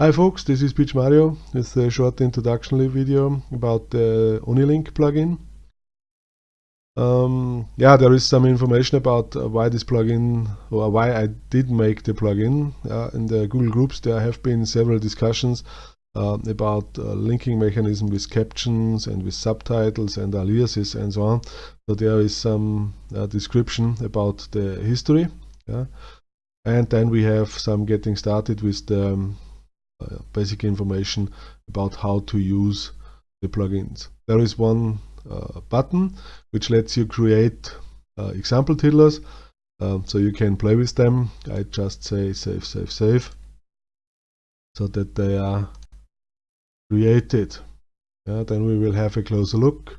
Hi folks, this is Peach Mario with a short introductory video about the Unilink plugin. Um, yeah, there is some information about uh, why this plugin or why I did make the plugin. Uh, in the Google Groups there have been several discussions uh, about uh, linking mechanism with captions and with subtitles and aliases and so on. So there is some uh, description about the history. Yeah? And then we have some getting started with the um, basic information about how to use the plugins. There is one uh, button which lets you create uh, example tiddlers um, so you can play with them. I just say save, save, save so that they are created. Yeah, then we will have a closer look.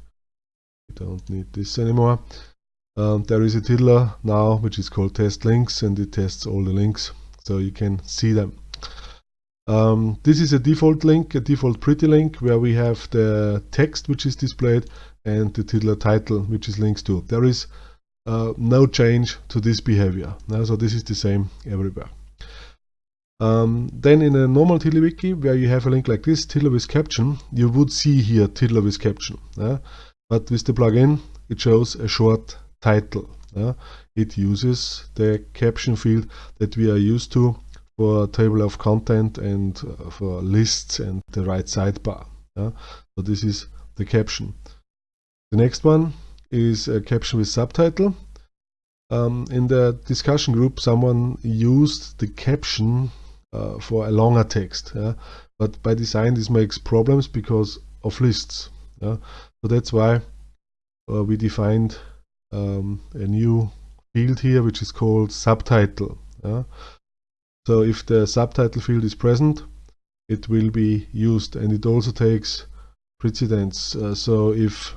We don't need this anymore. Um, there is a tiddler now which is called test links and it tests all the links so you can see them. Um, this is a default link, a default pretty link where we have the text which is displayed and the tiddler title which is links to. There is uh, no change to this behavior. so this is the same everywhere. Um, then in a normal TiddlyWiki where you have a link like this, Tiddler with caption, you would see here Tiddler with caption. But with the plugin, it shows a short title. It uses the caption field that we are used to for table of content and uh, for lists and the right sidebar. Yeah? So this is the caption. The next one is a caption with subtitle. Um, in the discussion group, someone used the caption uh, for a longer text. Yeah? But by design, this makes problems because of lists. Yeah? So that's why uh, we defined um, a new field here, which is called subtitle. Yeah? So if the subtitle field is present, it will be used and it also takes precedence. Uh, so if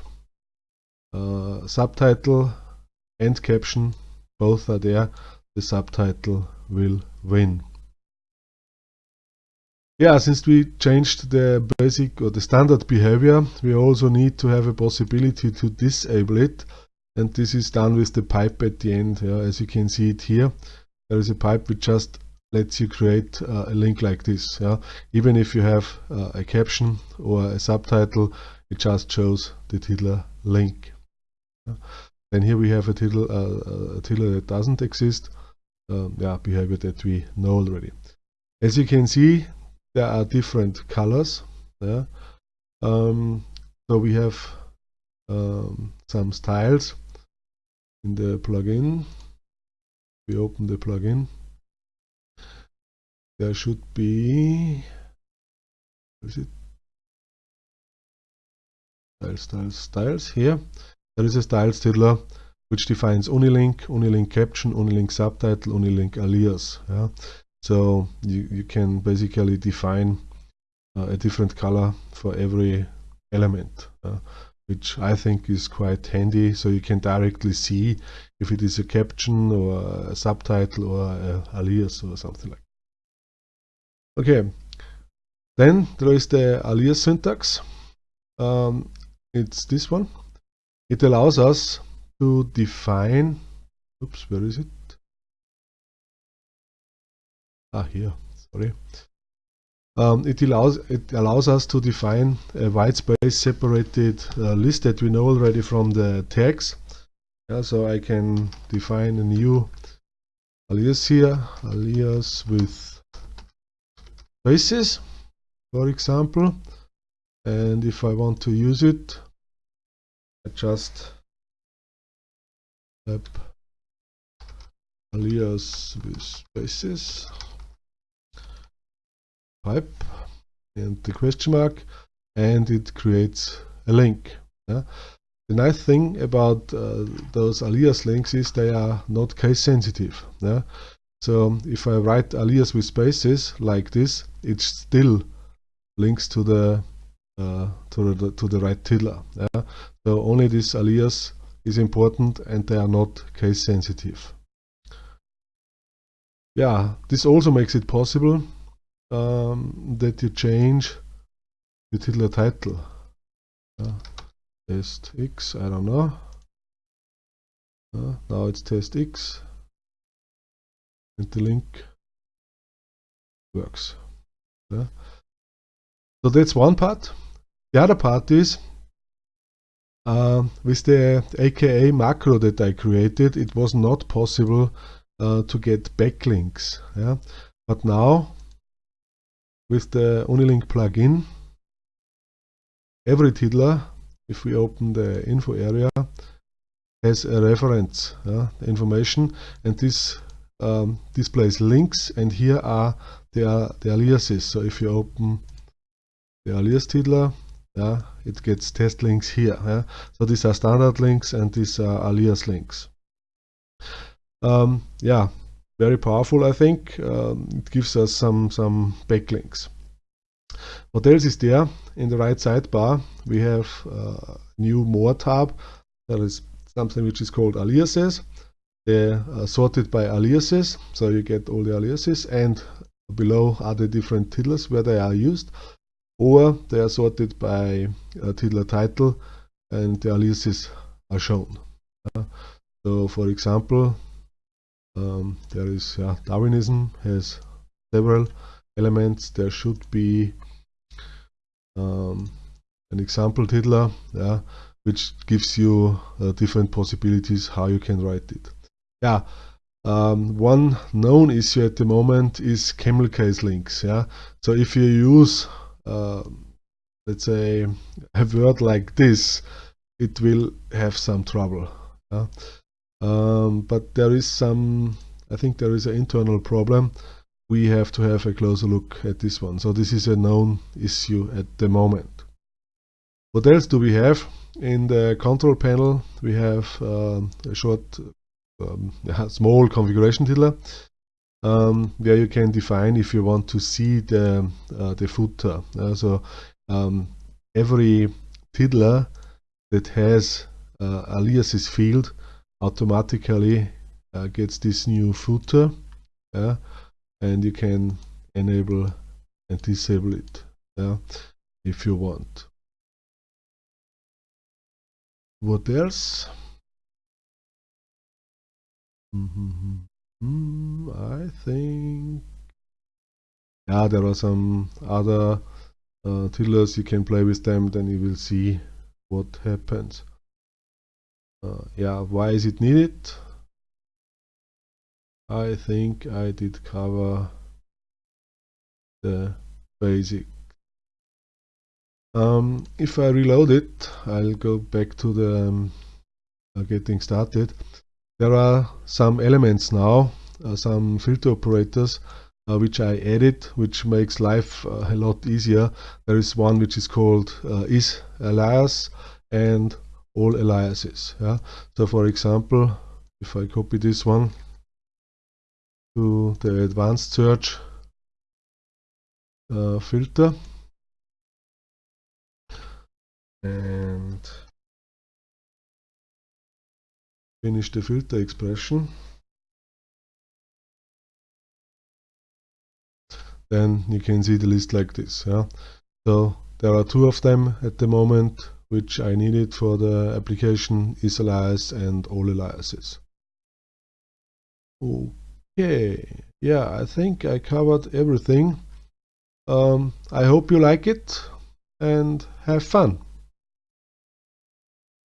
uh, subtitle and caption both are there, the subtitle will win. Yeah, since we changed the basic or the standard behavior, we also need to have a possibility to disable it. And this is done with the pipe at the end. Yeah, as you can see it here, there is a pipe which just lets you create uh, a link like this. Yeah? Even if you have uh, a caption or a subtitle, it just shows the tiddler link. Yeah? And here we have a tiddler, uh, a tiddler that doesn't exist. Um, yeah, behavior that we know already. As you can see, there are different colors. Yeah? Um, so we have um, some styles in the plugin. We open the plugin there should be is it? Styles styles styles here. There is a styles tiddler which defines unilink unilink caption unilink subtitle unilink alias yeah. So you, you can basically define uh, a different color for every element uh, which I think is quite handy. So you can directly see if it is a caption or a subtitle or a alias or something like Okay, then there is the alias syntax. Um, it's this one. It allows us to define, oops, where is it? Ah, here, sorry. Um, it allows it allows us to define a white space separated uh, list that we know already from the tags. Yeah, so I can define a new alias here, alias with spaces for example and if I want to use it I just type alias with spaces pipe and the question mark and it creates a link yeah? the nice thing about uh, those alias links is they are not case sensitive yeah? So if I write alias with spaces like this, it still links to the uh, to the to the right tiddler. Yeah? So only this alias is important, and they are not case sensitive. Yeah, this also makes it possible um, that you change the tiddler title. Yeah. Test X, I don't know. Uh, now it's test X and the link works. Yeah? So that's one part. The other part is uh, with the aka macro that I created, it was not possible uh, to get backlinks. Yeah? But now, with the Unilink plugin, every tiddler, if we open the info area, has a reference information and this um, displays links and here are the, the aliases. So if you open the alias tiddler, yeah, it gets test links here. Yeah. So these are standard links and these are alias links. Um, yeah, very powerful I think. Um, it gives us some, some backlinks. What else is there? In the right sidebar we have uh, new more tab. That is something which is called aliases. They're uh, sorted by aliases, so you get all the aliases and below are the different tiddlers where they are used or they are sorted by uh, tiddler title and the aliases are shown. Uh, so for example, um, there is Darwinism has several elements. There should be um, an example tiddler, yeah, which gives you uh, different possibilities how you can write it. Yeah, um, one known issue at the moment is camel case links. Yeah, so if you use uh, let's say a word like this, it will have some trouble. Yeah? Um, but there is some, I think there is an internal problem. We have to have a closer look at this one. So this is a known issue at the moment. What else do we have? In the control panel, we have uh, a short, um, small configuration tiddler um, where you can define if you want to see the, uh, the footer. Uh, so um, every tiddler that has uh, aliases field automatically uh, gets this new footer yeah, and you can enable and disable it yeah, if you want. What else? Mm -hmm. I think yeah there are some other uh, tiddlers you can play with them then you will see what happens. Uh, yeah why is it needed? I think I did cover the basic. Um, if I reload it I'll go back to the um, uh, getting started there are some elements now, uh, some filter operators uh, which I added, which makes life uh, a lot easier. There is one which is called uh, is alias and all aliases. Yeah? So for example, if I copy this one to the advanced search uh, filter and finish the filter expression. Then you can see the list like this yeah? So there are two of them at the moment which I needed for the application is alias and all aliases okay yeah I think I covered everything. Um, I hope you like it and have fun